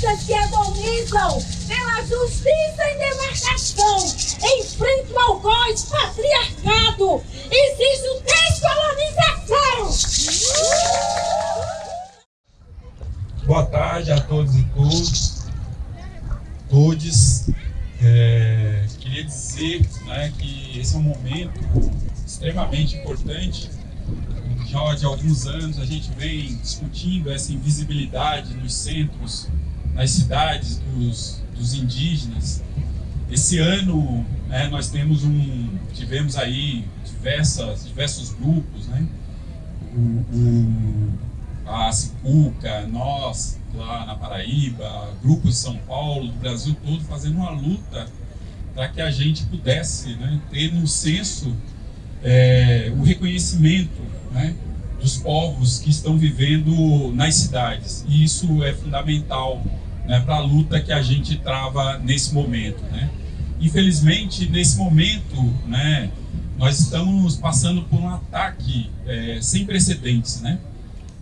forças que agonizam pela justiça e demarcação, enfrentam o algoz patriarcado, exige descolonização. Boa tarde a todos e todas. Todes. É, queria dizer né, que esse é um momento extremamente importante já de alguns anos a gente vem discutindo essa invisibilidade nos centros, nas cidades dos, dos indígenas. Esse ano né, nós temos um, tivemos aí diversas, diversos grupos, né? O, o, a Cicuca, nós lá na Paraíba, grupos de São Paulo, do Brasil todo, fazendo uma luta para que a gente pudesse né, ter no senso é, o reconhecimento né, dos povos que estão vivendo nas cidades. E isso é fundamental né, para a luta que a gente trava nesse momento. Né? Infelizmente, nesse momento, né, nós estamos passando por um ataque é, sem precedentes, né?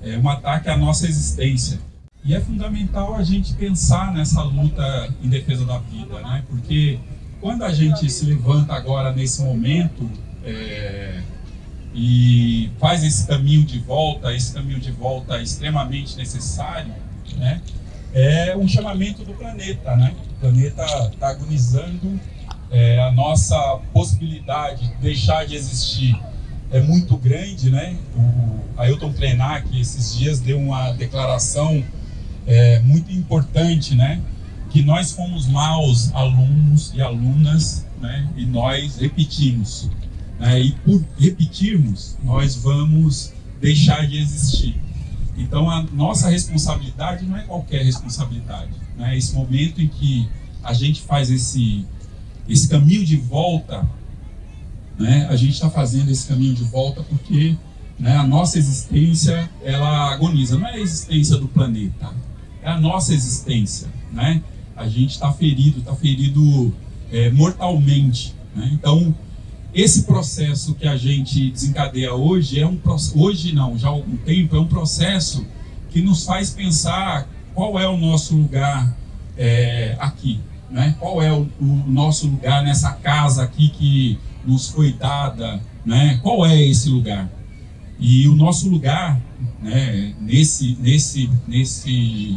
É um ataque à nossa existência. E é fundamental a gente pensar nessa luta em defesa da vida, né? Porque quando a gente se levanta agora nesse momento, é, e faz esse caminho de volta, esse caminho de volta extremamente necessário, né? É um chamamento do planeta, né? O planeta está agonizando, é, a nossa possibilidade de deixar de existir é muito grande, né? O Ailton Krenak esses dias deu uma declaração é, muito importante, né? Que nós fomos maus alunos e alunas, né? E nós repetimos. Né? E por repetirmos, nós vamos deixar de existir. Então, a nossa responsabilidade não é qualquer responsabilidade. Né? Esse momento em que a gente faz esse, esse caminho de volta, né? a gente está fazendo esse caminho de volta porque né, a nossa existência ela agoniza. Não é a existência do planeta, é a nossa existência. Né? A gente está ferido, está ferido é, mortalmente. Né? Então, esse processo que a gente desencadeia hoje é um hoje não, já há algum tempo é um processo que nos faz pensar qual é o nosso lugar é, aqui, né? Qual é o, o, nosso lugar nessa casa aqui que nos foi dada, né? Qual é esse lugar? E o nosso lugar, né? Nesse nesse nesse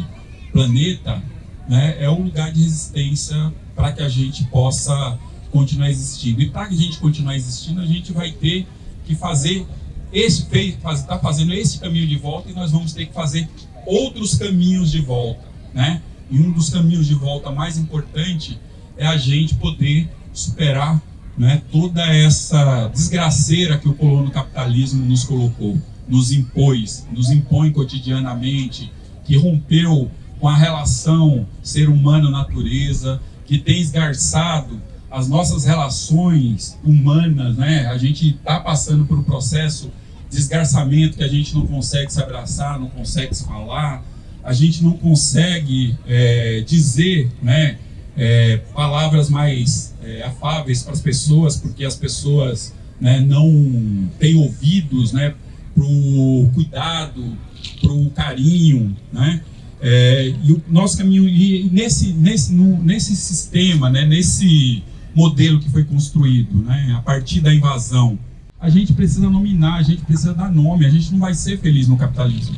planeta, né? É um lugar de resistência para que a gente possa continuar existindo. E para a gente continuar existindo, a gente vai ter que fazer esse está fazendo esse caminho de volta e nós vamos ter que fazer outros caminhos de volta, né? E um dos caminhos de volta mais importante é a gente poder superar né, toda essa desgraceira que o colono capitalismo nos colocou, nos impôs, nos impõe cotidianamente, que rompeu com a relação ser humano-natureza, que tem esgarçado as nossas relações humanas, né? A gente está passando por um processo de esgarçamento que a gente não consegue se abraçar, não consegue se falar, a gente não consegue é, dizer, né? É, palavras mais é, afáveis para as pessoas, porque as pessoas né, não têm ouvidos, né? Para o cuidado, para o carinho, né? É, e o nosso caminho e nesse nesse no, nesse sistema, né? Nesse modelo que foi construído, né, a partir da invasão. A gente precisa nominar, a gente precisa dar nome, a gente não vai ser feliz no capitalismo.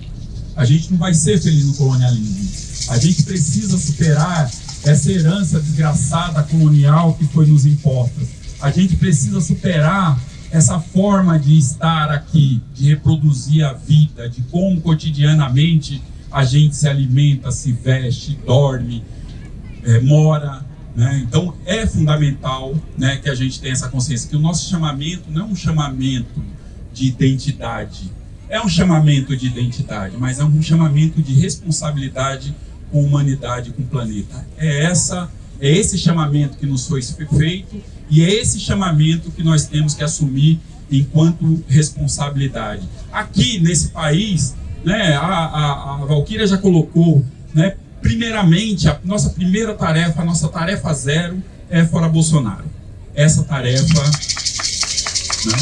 A gente não vai ser feliz no colonialismo. A gente precisa superar essa herança desgraçada colonial que foi nos imposta. A gente precisa superar essa forma de estar aqui, de reproduzir a vida, de como cotidianamente a gente se alimenta, se veste, dorme, é, mora, né? Então é fundamental né, que a gente tenha essa consciência que o nosso chamamento não é um chamamento de identidade, é um chamamento de identidade, mas é um chamamento de responsabilidade com a humanidade, com o planeta. É essa, é esse chamamento que nos foi feito e é esse chamamento que nós temos que assumir enquanto responsabilidade. Aqui nesse país, né, a, a, a Valquíria já colocou, né, primeiramente, a nossa primeira tarefa, a nossa tarefa zero é fora Bolsonaro. Essa tarefa. Né?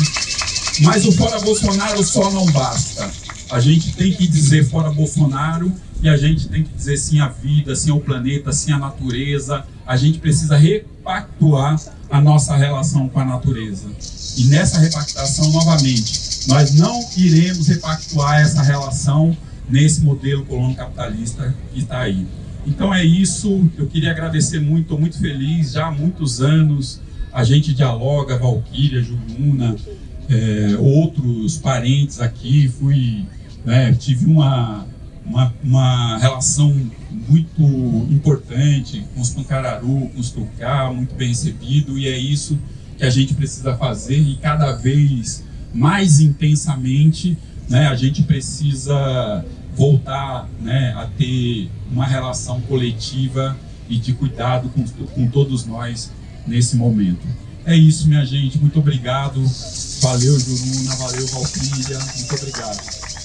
Mas o fora Bolsonaro só não basta. A gente tem que dizer fora Bolsonaro e a gente tem que dizer sim à vida, sim ao planeta, sim à natureza. A gente precisa repactuar a nossa relação com a natureza. E nessa repactação, novamente, nós não iremos repactuar essa relação nesse modelo colono capitalista que está aí. Então é isso, eu queria agradecer muito, estou muito feliz, já há muitos anos a gente dialoga, Valquíria, Juruna, é, outros parentes aqui, fui, né, tive uma, uma, uma, relação muito importante com os Pancararu, com os Tucá, muito bem recebido, e é isso que a gente precisa fazer. E cada vez mais intensamente né, a gente precisa voltar né, a ter uma relação coletiva e de cuidado com, com todos nós nesse momento. É isso, minha gente. Muito obrigado. Valeu, Juruna. Valeu, Valkyria. Muito obrigado.